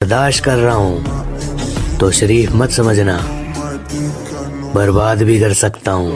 बर्दाश्त कर रहा हूँ तो शरीफ मत समझना बर्बाद भी कर सकता हूँ।